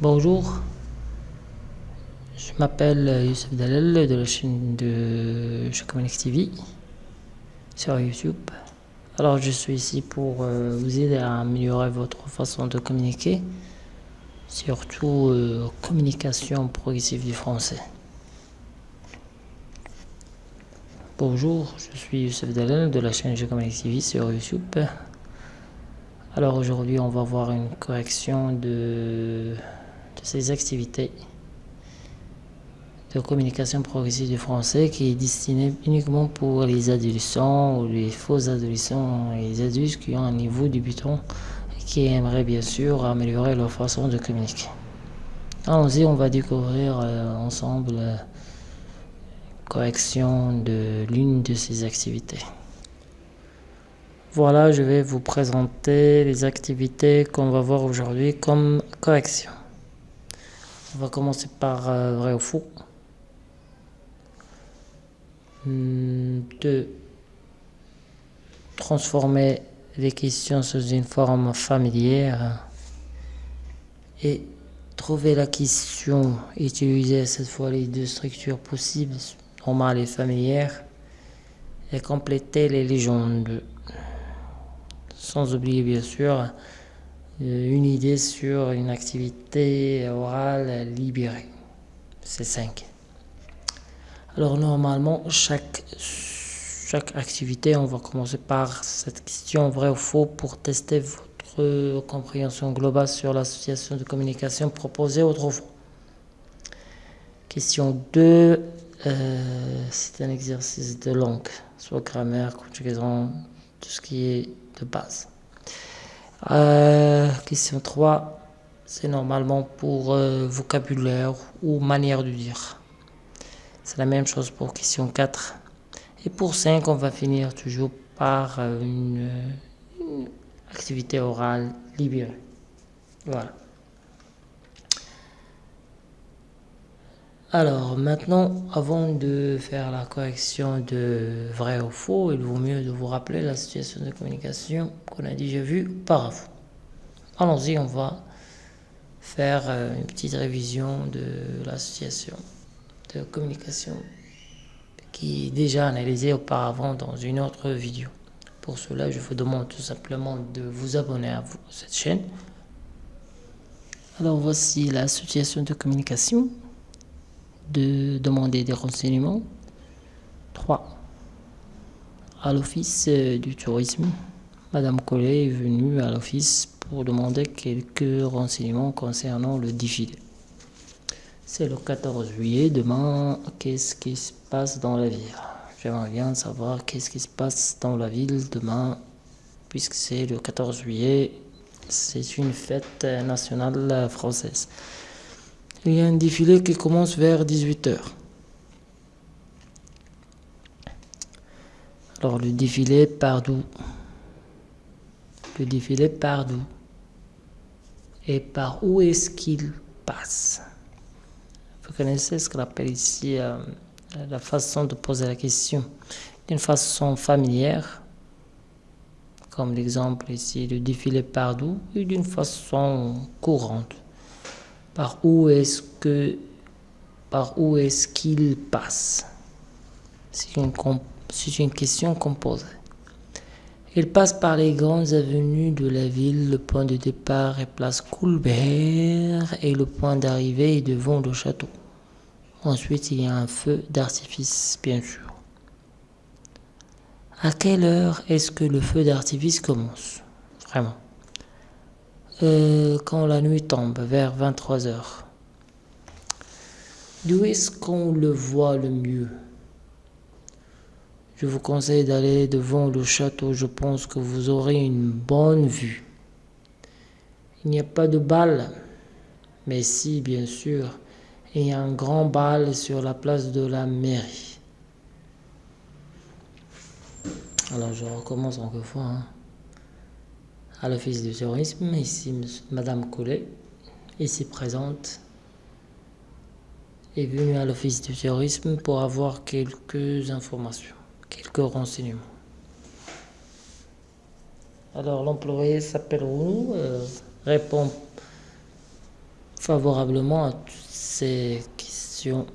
Bonjour, je m'appelle Youssef Dalal de la chaîne de Chocomanic TV sur YouTube. Alors je suis ici pour euh, vous aider à améliorer votre façon de communiquer, surtout euh, communication progressive du français. Bonjour, je suis Youssef Dalal de la chaîne Chocomanic TV sur YouTube. Alors aujourd'hui on va voir une correction de ces activités de communication progressive du français qui est destiné uniquement pour les adolescents ou les faux adolescents et les adultes qui ont un niveau débutant et qui aimeraient bien sûr améliorer leur façon de communiquer. Allons-y, on va découvrir euh, ensemble la correction de l'une de ces activités. Voilà, je vais vous présenter les activités qu'on va voir aujourd'hui comme correction. On va commencer par euh, vrai ou faux. Hmm, de transformer les questions sous une forme familière et trouver la question, utiliser cette fois les deux structures possibles, normale et familière, et compléter les légendes. Sans oublier bien sûr une idée sur une activité orale libérée. C'est 5. Alors normalement, chaque, chaque activité, on va commencer par cette question vrai ou faux pour tester votre compréhension globale sur l'association de communication proposée autrefois. Question 2, euh, c'est un exercice de langue, soit grammaire, conjugaison, tout ce qui est de base. Euh, question 3, c'est normalement pour euh, vocabulaire ou manière de dire. C'est la même chose pour question 4. Et pour 5, on va finir toujours par euh, une, une activité orale libérée. Voilà. Alors maintenant, avant de faire la correction de vrai ou faux, il vaut mieux de vous rappeler la situation de communication qu'on a déjà vue auparavant. Allons-y, on va faire euh, une petite révision de l'association de communication qui est déjà analysée auparavant dans une autre vidéo. Pour cela, je vous demande tout simplement de vous abonner à cette chaîne. Alors voici l'association de communication de demander des renseignements. 3. À l'office euh, du tourisme, Madame Collet est venue à l'office pour demander quelques renseignements concernant le défilé. C'est le 14 juillet, demain, qu'est-ce qui se passe dans la ville? J'aimerais bien savoir qu'est-ce qui se passe dans la ville demain, puisque c'est le 14 juillet, c'est une fête nationale française. Il y a un défilé qui commence vers 18h. Alors le défilé part d'où Le défilé part d'où Et par où est-ce qu'il passe? Vous connaissez ce qu'on appelle ici euh, la façon de poser la question. D'une façon familière, comme l'exemple ici, le défilé part d'où Et d'une façon courante par où est-ce qu'il passe? C'est une, une, question composée. Il passe par les grandes avenues de la ville, le point de départ est place Coulbert et le point d'arrivée est devant le château. Ensuite, il y a un feu d'artifice, bien sûr. À quelle heure est-ce que le feu d'artifice commence? Vraiment euh, quand la nuit tombe, vers 23 heures. D'où est-ce qu'on le voit le mieux? Je vous conseille d'aller devant le château, je pense que vous aurez une bonne vue. Il n'y a pas de bal, mais si, bien sûr, il y a un grand bal sur la place de la mairie. Alors je recommence encore une fois. Hein à l'Office du tourisme. Ici, Madame Collet, ici présente, est venue à l'Office du tourisme pour avoir quelques informations, quelques renseignements. Alors, l'employé s'appelle Rounou, euh, répond favorablement à toutes ces questions.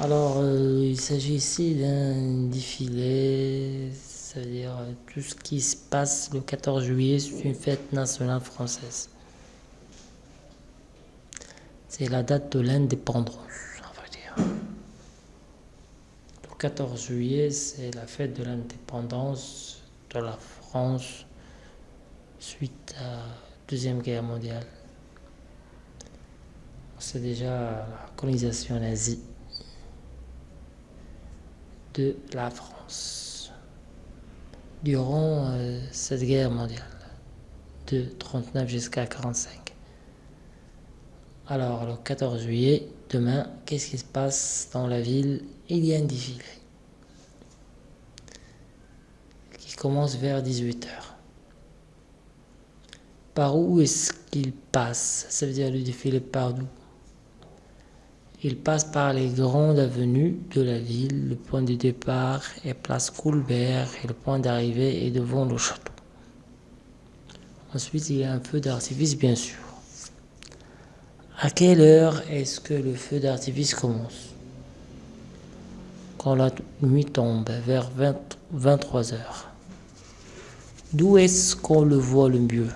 Alors, euh, il s'agit ici d'un défilé, c'est-à-dire euh, tout ce qui se passe le 14 juillet, c'est une fête nationale française. C'est la date de l'indépendance, on va dire. Le 14 juillet, c'est la fête de l'indépendance de la France suite à la Deuxième Guerre mondiale. C'est déjà la colonisation nazie de la France durant euh, cette guerre mondiale de 39 jusqu'à 45. Alors le 14 juillet, demain, qu'est-ce qui se passe dans la ville? Il y a un défilé qui commence vers 18h. Par où est-ce qu'il passe? Ça veut dire le défilé par d'où il passe par les grandes avenues de la ville. Le point de départ est place Coulbert et le point d'arrivée est devant le château. Ensuite, il y a un feu d'artifice, bien sûr. À quelle heure est-ce que le feu d'artifice commence? Quand la nuit tombe, vers 23 heures. D'où est-ce qu'on le voit le mieux?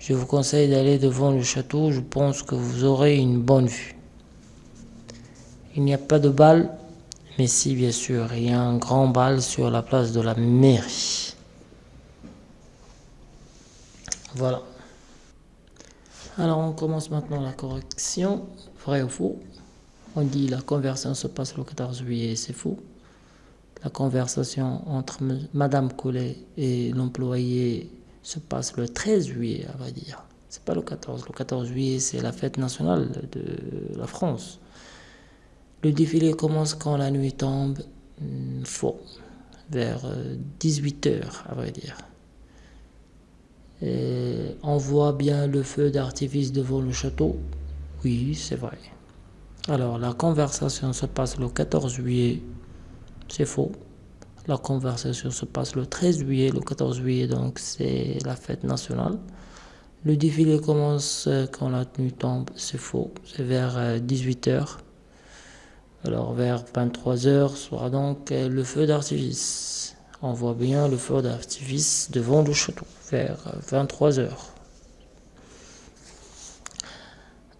Je vous conseille d'aller devant le château, je pense que vous aurez une bonne vue. Il n'y a pas de bal, mais si bien sûr, il y a un grand bal sur la place de la mairie. Voilà. Alors on commence maintenant la correction, vrai ou faux? On dit la conversation se passe le 14 juillet, c'est faux. La conversation entre Madame Collet et l'employé se passe le 13 juillet, à vrai dire. C'est pas le 14. Le 14 juillet, c'est la fête nationale de la France. Le défilé commence quand la nuit tombe. Hmm, faux. Vers 18h, euh, à vrai dire. On voit bien le feu d'artifice devant le château. Oui, c'est vrai. Alors, la conversation se passe le 14 juillet. C'est faux. La conversation se passe le 13 juillet, le 14 juillet, donc c'est la fête nationale. Le défilé commence euh, quand la nuit tombe, c'est faux, c'est vers 18h. Euh, Alors vers 23h sera donc euh, le feu d'artifice. On voit bien le feu d'artifice devant le château, vers 23h.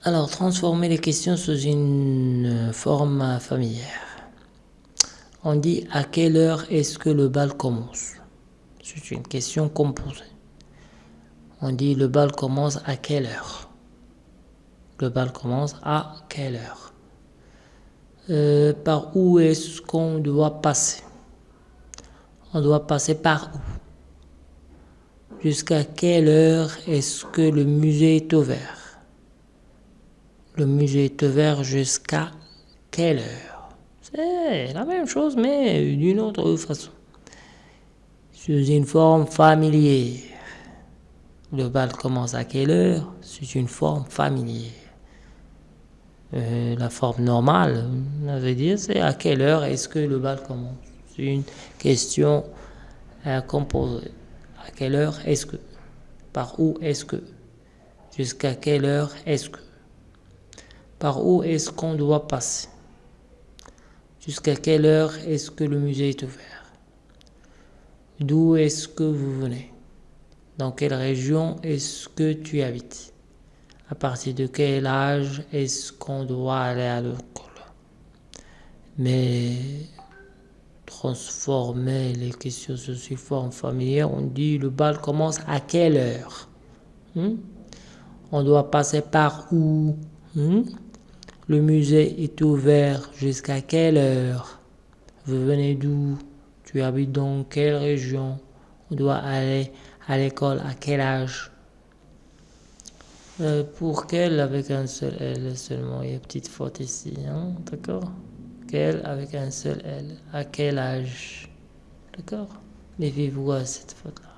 Alors, transformer les questions sous une forme familière. On dit à quelle heure est-ce que le bal commence? C'est une question composée. On dit le bal commence à quelle heure? Le bal commence à quelle heure? Euh, Par où est-ce qu'on doit passer? On doit passer par où? Jusqu'à quelle heure est-ce que le musée est ouvert? Le musée est ouvert jusqu'à quelle heure? C'est la même chose, mais d'une autre façon. Sous une forme familière. Le bal commence à quelle heure? C'est une forme familière. Euh, la forme normale, on veut dire, c'est à quelle heure est-ce que le bal commence? C'est une question à composer. À quelle heure est-ce que? Par où est-ce que? Jusqu'à quelle heure est-ce que? Par où est-ce qu'on doit passer? Jusqu'à quelle heure est-ce que le musée est ouvert? D'où est-ce que vous venez? Dans quelle région est-ce que tu habites? À partir de quel âge est-ce qu'on doit aller à l'école? Mais transformer les questions sous forme familière, on dit le bal commence à quelle heure? Hmm? On doit passer par où? Hmm? Le musée est ouvert jusqu'à quelle heure? Vous venez d'où? Tu habites dans quelle région? On doit aller à l'école à quel âge? Euh, Pour quelle avec un seul L seulement? Il y a une petite faute ici, hein d'accord? Quelle avec un seul L? À quel âge? D'accord? Méfiez-vous à cette faute-là.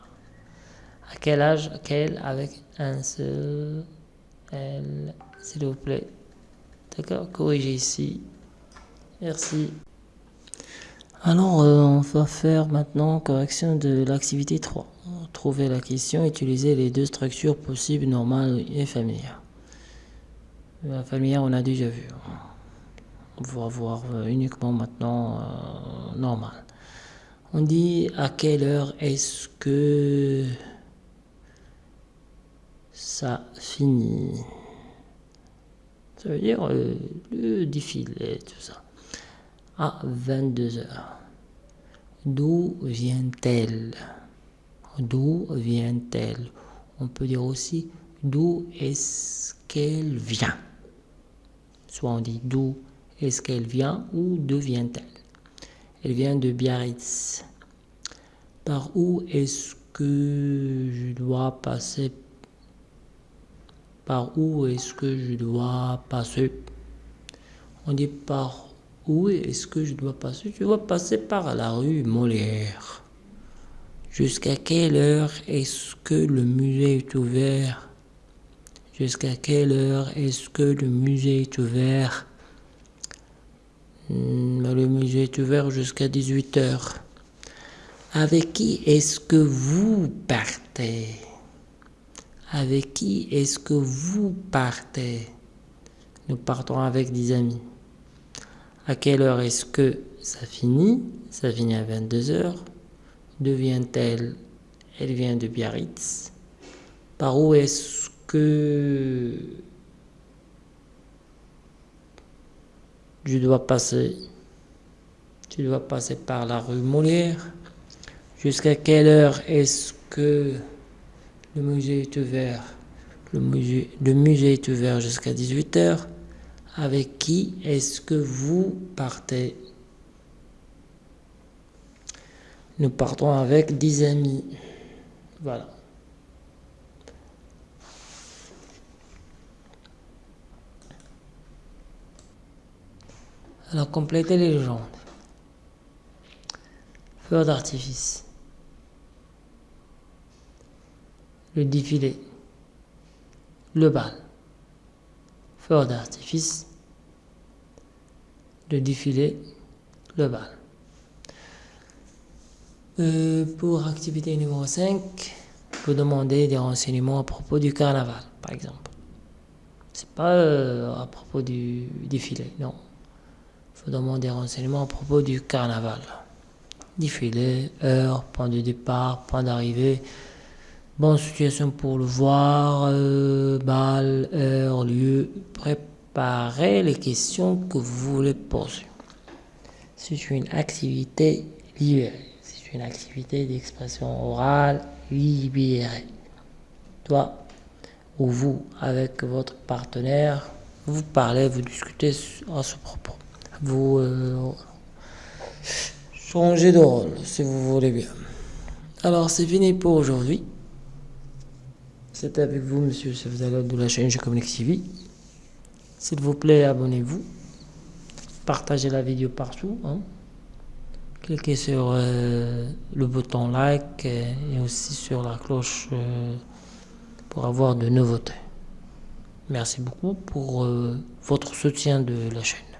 À quel âge Quel avec un seul L? S'il vous plaît. D'accord Corrigez ici. Merci. Alors, euh, on va faire maintenant correction de l'activité 3. Trouver la question, utiliser les deux structures possibles, normales et familières. La familière, on a déjà vu. On va voir euh, uniquement maintenant euh, normal. On dit à quelle heure est-ce que ça finit? Ça veut dire le défilé, tout ça. À 22 heures. D'où vient-elle? D'où vient-elle? On peut dire aussi d'où est-ce qu'elle vient? Soit on dit d'où est-ce qu'elle vient ou d'où vient-elle? Elle vient de Biarritz. Par où est-ce que je dois passer Par où est-ce que je dois passer. On dit par où est-ce que je dois passer. Je dois passer par la rue Molière. Jusqu'à quelle heure est-ce que le musée est ouvert? Jusqu'à quelle heure est-ce que le musée est ouvert? Hmm, Le musée est ouvert jusqu'à 18h. Avec qui est-ce que vous partez? Avec qui est-ce que vous partez? Nous partons avec des amis. À quelle heure est-ce que ça finit? Ça finit à 22h. D'où vient-elle? Elle vient de Biarritz. Par où est-ce que je dois passer? Tu dois passer par la rue Molière. Jusqu'à quelle heure est-ce que le musée est ouvert le musée, le musée est ouvert jusqu'à 18h. Avec qui est-ce que vous partez? Nous partons avec 10 amis. Voilà. Alors, complétez les légendes. Feu d'artifice. Le défilé. Le bal feu d'artifice, le défilé, le bal. Euh, pour activité numéro 5, vous demandez des renseignements à propos du carnaval, par exemple. C'est pas euh, à propos du défilé, non. Il faut demander des renseignements à propos du carnaval. Défilé, heure, point de départ, point d'arrivée, Bonne situation pour le voir, euh, balle, heure, lieu. Préparez les questions que vous voulez poser. C'est une activité libérée. C'est une activité d'expression orale libérée. Toi ou vous, avec votre partenaire, vous parlez, vous discutez à ce propos. Vous euh, changez de rôle si vous voulez bien. Alors c'est fini pour aujourd'hui. C'était avec vous, monsieur allez de la chaîne Communique TV. S'il vous plaît, abonnez-vous. Partagez la vidéo partout. Hein. Cliquez sur euh, le bouton like et, aussi sur la cloche euh, pour avoir de nouveautés. Merci beaucoup pour euh, votre soutien de la chaîne.